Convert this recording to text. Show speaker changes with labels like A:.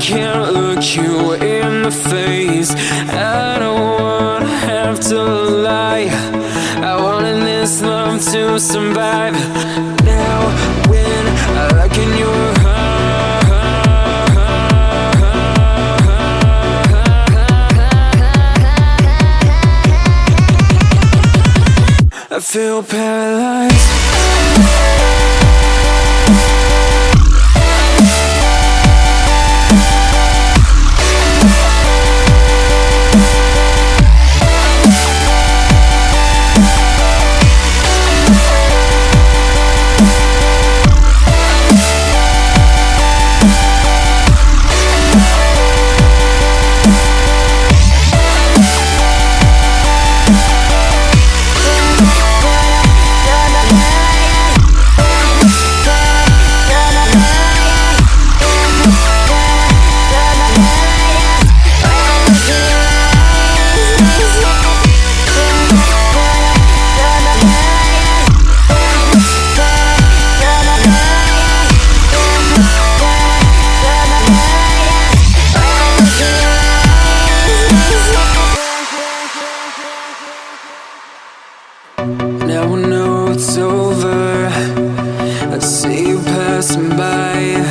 A: can't look you in the face. I don't wanna have to lie. I wanted this love to survive. Now when I look in your I feel paralyzed it's over. I see you passing by.